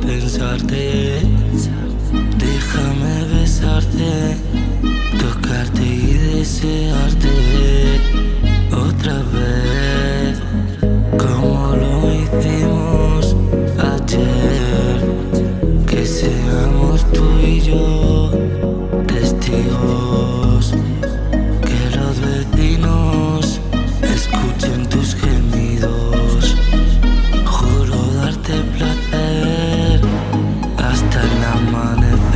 pensarte I'm on it.